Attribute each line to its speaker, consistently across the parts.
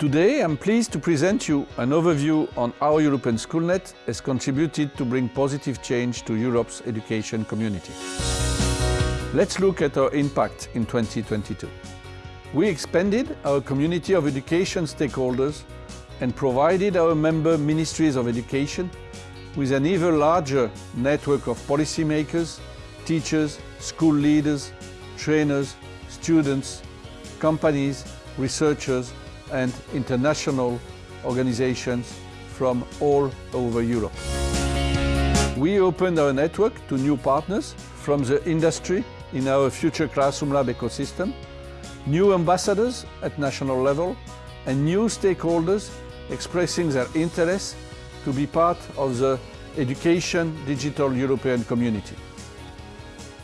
Speaker 1: Today I'm pleased to present you an overview on how European Schoolnet has contributed to bring positive change to Europe's education community. Let's look at our impact in 2022. We expanded our community of education stakeholders and provided our member ministries of education with an even larger network of policymakers, teachers, school leaders, trainers, students, companies, researchers and international organizations from all over Europe. We opened our network to new partners from the industry in our Future Classroom Lab ecosystem, new ambassadors at national level and new stakeholders expressing their interest to be part of the Education Digital European community.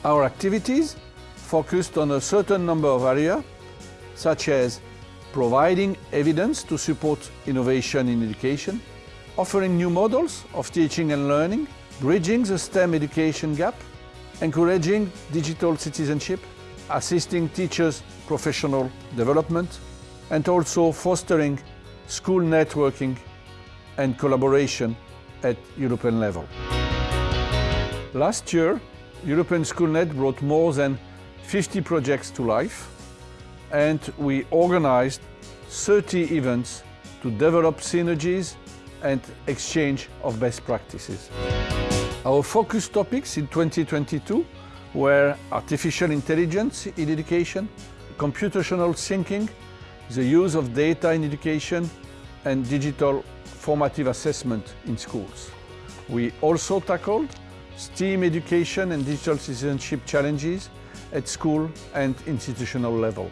Speaker 1: Our activities focused on a certain number of areas, such as providing evidence to support innovation in education, offering new models of teaching and learning, bridging the STEM education gap, encouraging digital citizenship, assisting teachers' professional development, and also fostering school networking and collaboration at European level. Last year, European Schoolnet brought more than 50 projects to life and we organized 30 events to develop synergies and exchange of best practices. Our focus topics in 2022 were artificial intelligence in education, computational thinking, the use of data in education and digital formative assessment in schools. We also tackled STEAM education and digital citizenship challenges at school and institutional level.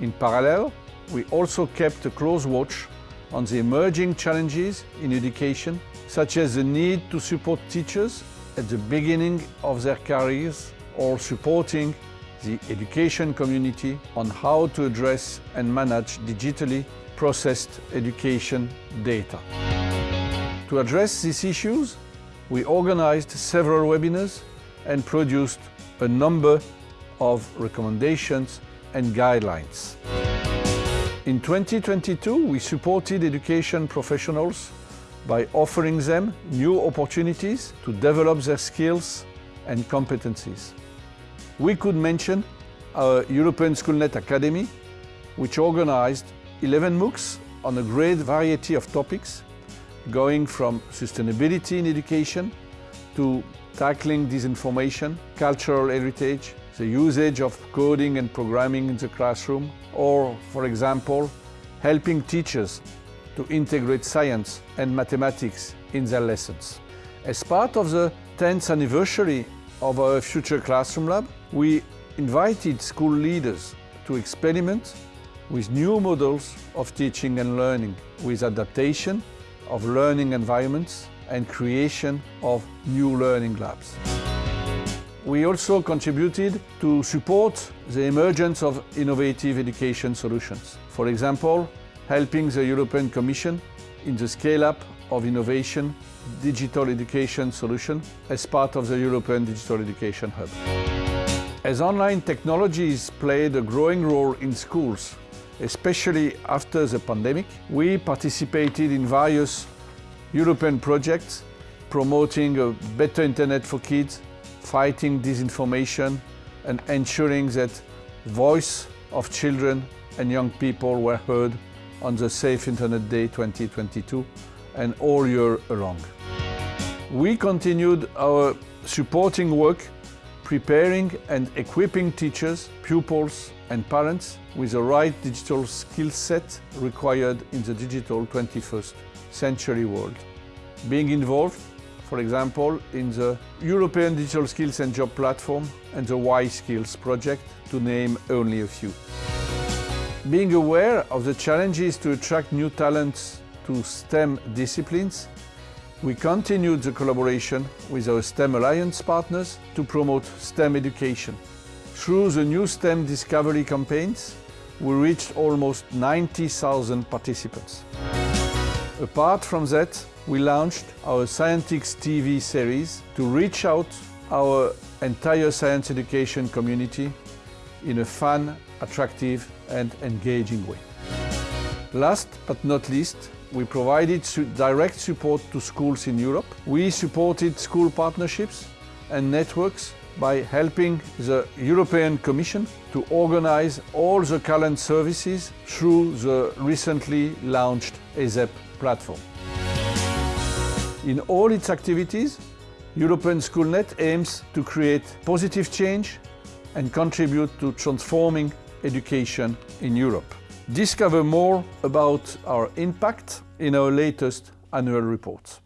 Speaker 1: In parallel, we also kept a close watch on the emerging challenges in education, such as the need to support teachers at the beginning of their careers or supporting the education community on how to address and manage digitally processed education data. To address these issues, we organized several webinars and produced a number of recommendations and guidelines. In 2022, we supported education professionals by offering them new opportunities to develop their skills and competencies. We could mention our European Schoolnet Academy, which organized 11 MOOCs on a great variety of topics, going from sustainability in education to tackling disinformation, cultural heritage, the usage of coding and programming in the classroom, or, for example, helping teachers to integrate science and mathematics in their lessons. As part of the 10th anniversary of our Future Classroom Lab, we invited school leaders to experiment with new models of teaching and learning, with adaptation of learning environments and creation of new learning labs. We also contributed to support the emergence of innovative education solutions. For example, helping the European Commission in the scale-up of innovation digital education solution as part of the European Digital Education Hub. As online technologies played a growing role in schools, especially after the pandemic, we participated in various European projects promoting a better internet for kids, fighting disinformation and ensuring that voice of children and young people were heard on the Safe Internet Day 2022 and all year long. We continued our supporting work preparing and equipping teachers, pupils and parents with the right digital skill set required in the digital 21st century world. Being involved, for example, in the European Digital Skills and Job Platform and the Y Skills project, to name only a few. Being aware of the challenges to attract new talents to STEM disciplines, we continued the collaboration with our STEM Alliance partners to promote STEM education. Through the new STEM Discovery campaigns, we reached almost 90,000 participants. Apart from that, we launched our Scientix TV series to reach out our entire science education community in a fun, attractive and engaging way. Last but not least, we provided su direct support to schools in Europe. We supported school partnerships and networks by helping the European Commission to organize all the current services through the recently launched ESEP platform. In all its activities, European Schoolnet aims to create positive change and contribute to transforming education in Europe. Discover more about our impact in our latest annual reports.